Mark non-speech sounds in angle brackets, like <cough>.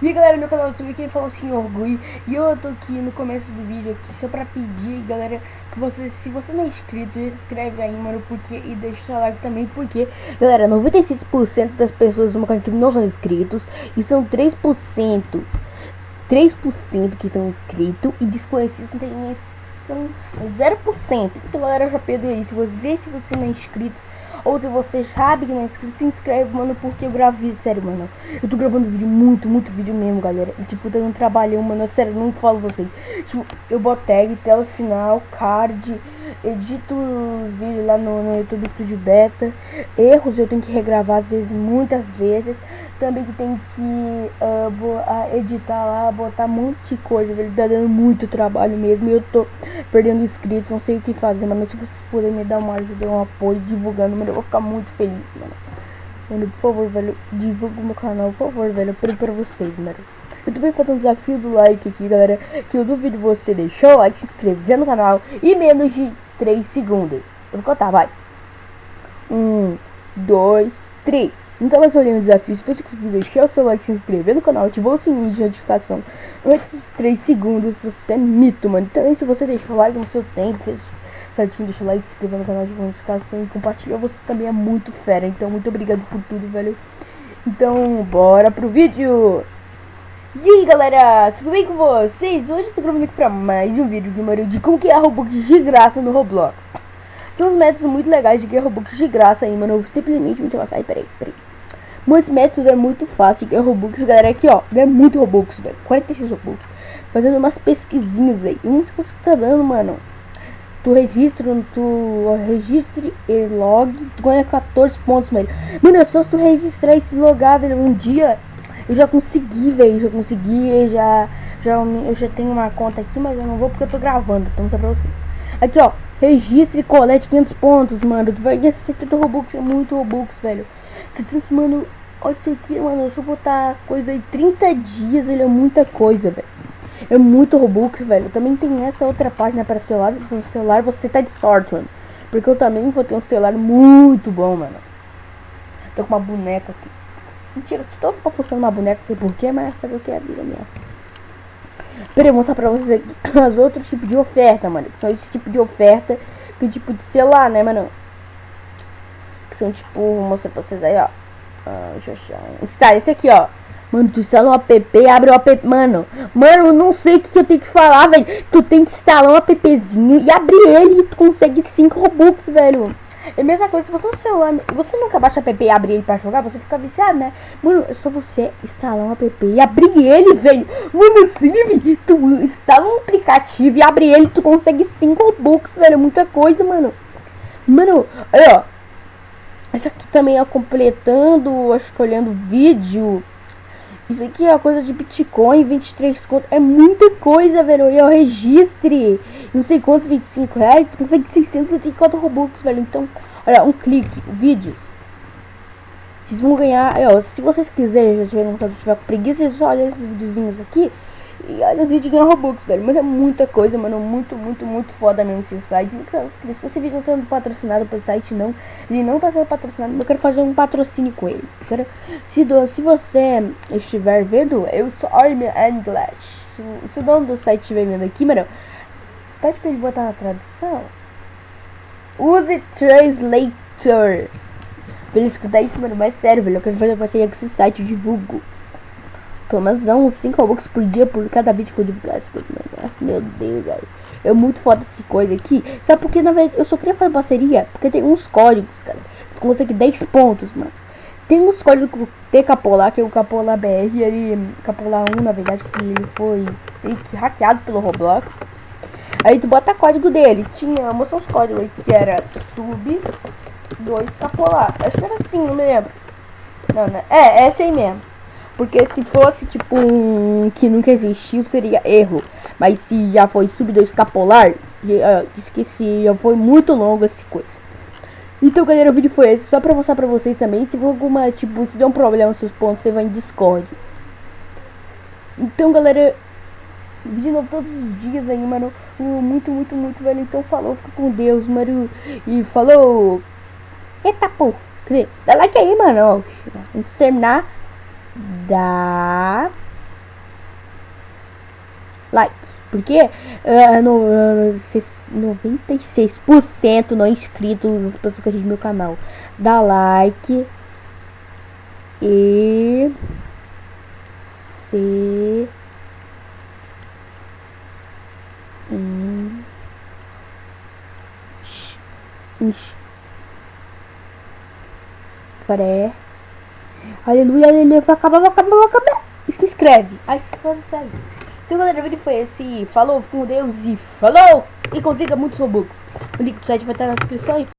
E aí galera, meu canal YouTube, quem falou assim, orgulho E eu tô aqui no começo do vídeo aqui Só pra pedir, galera, que você, se você não é inscrito, se inscreve aí, mano Porque, e deixa o seu like também, porque Galera, 96% das pessoas do meu canal não são inscritos E são 3% 3% que estão inscritos E desconhecidos não tem são 0% Então galera, já pediu aí, se você vê se você não é inscrito ou se você sabe que não é inscrito, se inscreve, mano, porque eu gravo vídeo, sério, mano. Eu tô gravando vídeo, muito, muito vídeo mesmo, galera. E, tipo, eu não trabalhei, mano, sério, não falo vocês. Tipo, eu boto tag, tela final, card, edito os vídeos lá no, no YouTube Studio Beta. Erros eu tenho que regravar, às vezes, muitas vezes também que tem que uh, editar lá, botar um monte de coisa, ele tá dando muito trabalho mesmo eu tô perdendo inscritos, não sei o que fazer, mano, se vocês puderem me dar uma ajuda, um apoio, divulgando, mano, eu vou ficar muito feliz, mano. Mano, por favor, velho, divulga o meu canal, por favor, velho, eu pra vocês, mano. Eu também faço um desafio do like aqui, galera, que eu duvido você deixar o like, se inscrever no canal e menos de 3 segundos. Eu vou contar, vai. 1, 2, 3. Então vai ser um desafio, se você conseguir deixar o seu like, se inscrever no canal, ativar o sininho de notificação antes 3 segundos, você é mito, mano. Então se você deixou o like no seu tempo, fez certinho, deixa o like, se inscreva no canal, de notificação e compartilha, você também é muito fera. Então muito obrigado por tudo, velho. Então bora pro vídeo! E aí galera, tudo bem com vocês? Hoje eu tô gravando aqui pra mais um vídeo número de como que é Robux de graça no Roblox. São os métodos muito legais de ganhar Robux de graça aí, mano. Eu simplesmente me sair, peraí, peraí. Mas esse método é muito fácil de ganhar Robux, galera. Aqui, ó, ganha muito Robux, velho. 46 Robux. Fazendo umas pesquisinhas, velho. E não sei quanto que tá dando, mano. Tu registra, tu registre e log, tu ganha 14 pontos, velho. Mano, é só tu registrar e se logar, velho. Um dia eu já consegui, velho. Já consegui, já, já. Eu já tenho uma conta aqui, mas eu não vou porque eu tô gravando. Então, só pra vocês. Aqui, ó. Registre e colete 500 pontos, mano. Tu vai ganhar 70 Robux. É muito Robux, velho. 700, mano. Olha isso aqui, mano. Se eu botar coisa aí 30 dias, ele é muita coisa, velho. É muito Robux, velho. Também tem essa outra página para celular. Se você tem um celular, você tá de sorte, mano. Porque eu também vou ter um celular muito bom, mano. Tô com uma boneca aqui. Mentira, se tô funcionando uma boneca, não sei porquê, mas fazer o que é a vida minha. Peraí, vou mostrar pra vocês aqui <clears throat> as outros tipos de oferta, mano. Que são esses tipos de oferta. Que tipo de celular, né, mano? Que são tipo, vou mostrar pra vocês aí, ó. Ah, deixa eu achar. Está, esse aqui, ó. Mano, tu instala um app, abre o app. Mano, mano, eu não sei o que eu tenho que falar, velho. Tu tem que instalar um appzinho e abrir ele e tu consegue 5 Robux, velho. É a mesma coisa, se você no celular, você nunca baixa app e abre ele pra jogar, você fica viciado, né? Mano, é só você instalar um app e abrir ele, velho. Mano, assim, tu instala um aplicativo e abre ele, tu consegue 5 Robux, velho. É muita coisa, mano. Mano, ó. Essa aqui também é completando, acho que olhando vídeo. Isso aqui é coisa de Bitcoin, 23 conto. É muita coisa, velho. E eu registre, não sei quantos, 25 reais. Tu consegue 684 Robux, velho. Então, olha, um clique, vídeos. Vocês vão ganhar, ó, se vocês quiserem, já tiverem, tiver com preguiça, vocês só olham esses videozinhos aqui. E olha os vídeos ganham Robux, velho. Mas é muita coisa, mano. Muito, muito, muito foda mesmo esse site. Se esse vídeo não tá sendo patrocinado pelo site, não. Ele não tá sendo patrocinado. Eu quero fazer um patrocínio com ele. quero, se, do, se você estiver vendo, eu sou Army English. Se, se o dono do site estiver vendo aqui, mano, pede pra ele botar na tradução. Use Translator. Pra ele escutar isso, mano. Mas sério, velho. Eu quero fazer parceria com esse site. Eu divulgo. Pelo menos uns 5 Robux por dia por cada vídeo que eu esse Nossa, meu Deus, velho. É muito foda essa coisa aqui. Sabe por que, na verdade, eu só queria fazer parceria? Porque tem uns códigos, cara. Tu consegue 10 pontos, mano. Tem uns códigos de Capolar, que é o Capolar BR, ele, Capolar 1, na verdade, que ele foi que hackeado pelo Roblox. Aí tu bota código dele. Tinha, mostrar os códigos aí, que era sub 2 Capolar. Acho que era assim, não me lembro. Não, né? É, esse aí mesmo. Porque se fosse tipo um que nunca existiu, seria erro. Mas se já foi sub 2 escapolar, já, uh, esqueci, já foi muito longo essa coisa. Então, galera, o vídeo foi esse. Só pra mostrar pra vocês também. Se alguma, tipo, se der um problema seus pontos, você vai em Discord. Então, galera, vídeo novo todos os dias aí, mano. Muito, muito, muito, velho. Então, falou, fica com Deus, mano. E falou. Eita, pô. Quer dizer, dá like aí, mano. Antes de terminar da like. Porque uh, no, uh, 96% não inscritos das pessoas que assistem meu canal. Dá like. E se in, inscreve. Aleluia, aleluia, vai acabar, vai acabar, vai acabar. Se inscreve. Aí só se segue. Então galera, o vídeo foi esse. Falou, com Deus e falou! E consiga muitos Robux. O link do site vai estar na descrição.